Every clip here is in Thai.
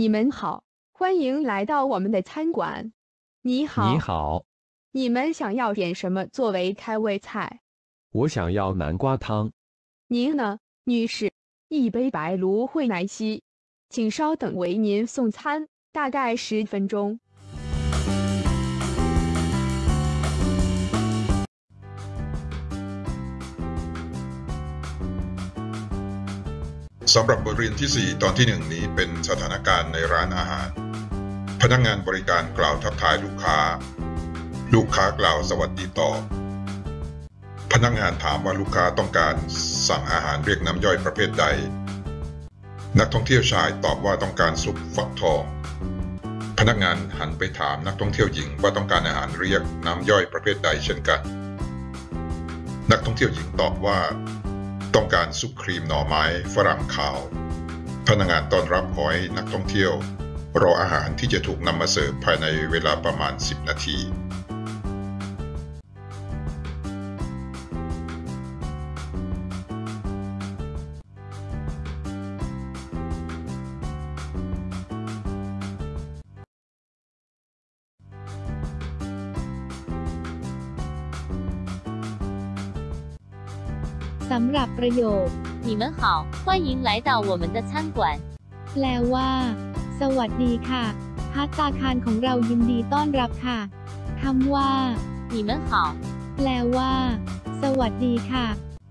你们好，欢迎来到我们的餐馆。你好，你好，你们想要点什么作为开胃菜？我想要南瓜汤。您呢，女士？一杯白芦荟奶昔，请稍等，为您送餐，大概十分钟。 สำหรับบทเรียนที่ 4 ตอนที่ 1 นี้เป็นสถานการณ์ในร้านอาหาร พนักงานบริการกล่าวทักทายลูกค้า ลูกค้ากล่าวสวัสดีตอบพนักงานถามว่าลูกค้าต้องการสั่งอาหารเรียกน้ำย่อยประเภทใด นักท่องเที่ยวชายตอบว่าต้องการซุปฟักทอง พนักงานหันไปถามนักท่องเที่ยวหญิงว่าต้องการอาหารเรียกน้ำย่อยประเภทใดเช่นกัน นักท่องเที่ยวหญิงตอบว่า ต้องการซุปครีมหน่อไม้ฝรั่งขาว พนักงานต้อนรับขอให้นักท่องเที่ยว รออาหารที่จะถูกนำมาเสิร์ฟภายในเวลาประมาณ 10 นาที สำหรับประโยค 你们好，欢迎来到我们的餐馆。 แปลว่า สวัสดีค่ะพัตตาคารของเรายินดีต้อนรับค่ะคำว่า 你们好， แปลว่า สวัสดีค่ะ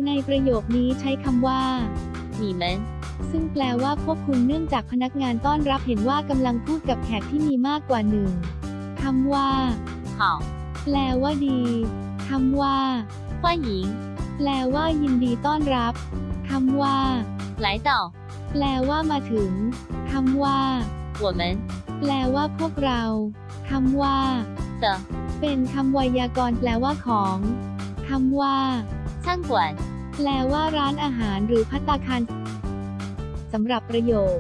ในประโยคนี้ใช้คำว่า 你们 ซึ่งแปลว่าพวกคุณเนื่องจากพนักงานต้อนรับเห็นว่ากำลังพูดกับแขกที่มีมากกว่าหนึ่งคำว่า 好， แปลว่าดีคำว่า 欢迎 แปลว่ายินดีต้อนรับคำว่า 来到 แปลว่ามาถึงคำว่า 我们 แปลว่าพวกเราคำว่า 的 เป็นคำไวยากรณ์แปลว่าของคำว่า 餐馆。 แปลว่าร้านอาหารหรือพัตตาคารสำหรับประโยค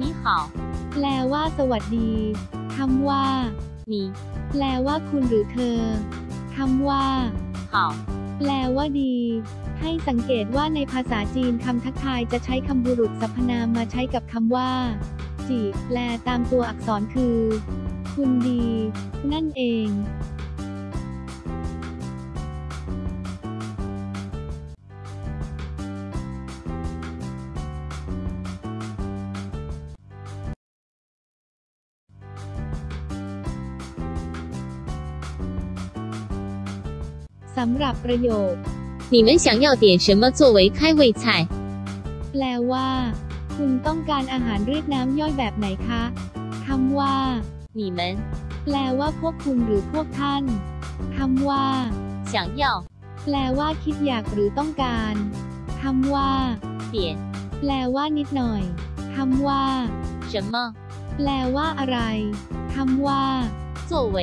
你好， แปลว่า สวัสดีคำว่า 你 แปลว่าคุณหรือเธอคำว่า 好， แปลว่าดี ให้สังเกตว่าในภาษาจีนคำทักทายจะใช้คำบุรุษสรรพนามมาใช้กับคำว่า จี แปลตามตัวอักษรคือ คุณดี นั่นเอง สำหรับประโยค 你们想要点什么作为开胃菜？ แปลว่า คุณต้องการอาหารเรียกน้ำย่อยแบบไหนคะคำว่า 你们 แปลว่าพวกคุณหรือพวกท่านคำว่า 想要 แปลว่าคิดอยากหรือต้องการคำว่า 点 แปลว่านิดหน่อยคำว่า 什么 แปลว่าอะไรคำว่า 作为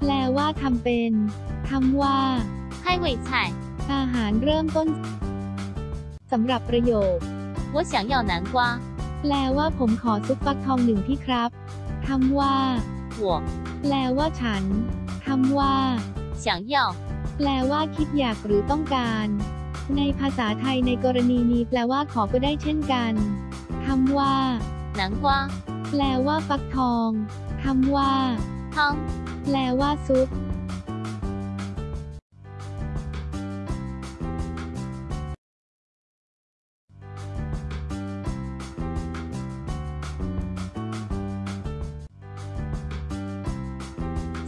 แปลว่าทำเป็นคำว่า 开胃菜？ อาหารเริ่มต้นสำหรับประโยค 我想要南瓜。 แปลว่าผมขอซุปฟักทองหนึ่งที่ครับคำว่า 我 แปลว่าฉันคำว่า 想要 แปลว่าคิดอยากหรือต้องการ ในภาษาไทยในกรณีนี้แปลว่าขอก็ได้เช่นกันคำว่า 南瓜 แปลว่าฟักทองคำว่า 汤 แปลว่าซุป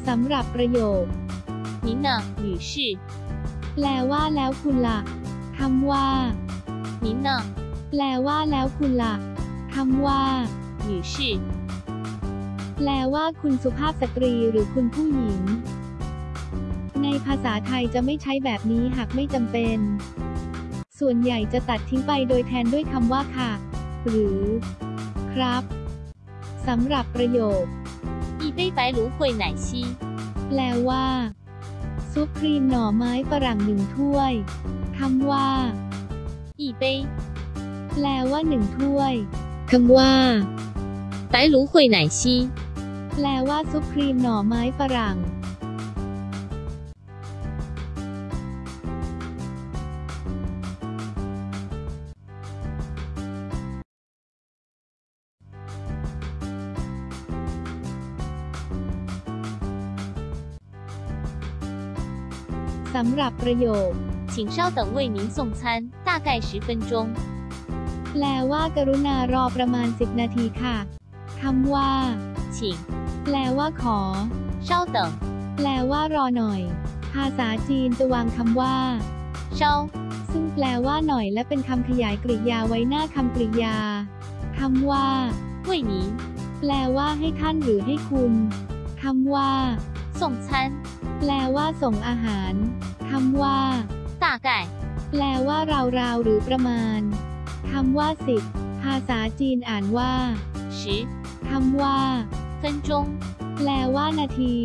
สำหรับประโยค 您呢，女士？ แปลว่าแล้วคุณละ่ะคำว่า 您呢， แปลว่าแล้วคุณละ่ะคำว่า 女士？ แปลว่าคุณสุภาพสตรีหรือคุณผู้หญิง ในภาษาไทยจะไม่ใช้แบบนี้หากไม่จำเป็น ส่วนใหญ่จะตัดทิ้งไปโดยแทนด้วยคำว่าค่ะ หรือ ครับสำหรับประโยค 一杯白芦荟奶昔。 แปลว่า ซุปครีมหน่อไม้ฝรั่งหนึ่งถ้วยคำว่า 一杯 แปลว่าหนึ่งถ้วยคำว่า 白芦荟奶昔。 แปลว่าซุปครีมหน่อไม้ฝรั่ง สำหรับประโยค 请稍等为您送餐，大概十分钟。 แปลว่ากรุณารอประมาณ 10 นาทีค่ะคำว่า 请 แปลว่าขอ 稍等， แปลว่ารอหน่อย ภาษาจีนจะวางคำว่า 稍 ซึ่งแปลว่าหน่อยและเป็นคำขยายกริยาไว้หน้าคำกริยาคำว่า 为您 แปลว่าให้ท่านหรือให้คุณคำว่า ส่งฉัน แปลว่าส่งอาหารคำว่าตาไก่ แปลว่าราวๆหรือประมาณคำว่าสิบภาษาจีนอ่านว่าชิคำว่าเซนจงแปลว่านาที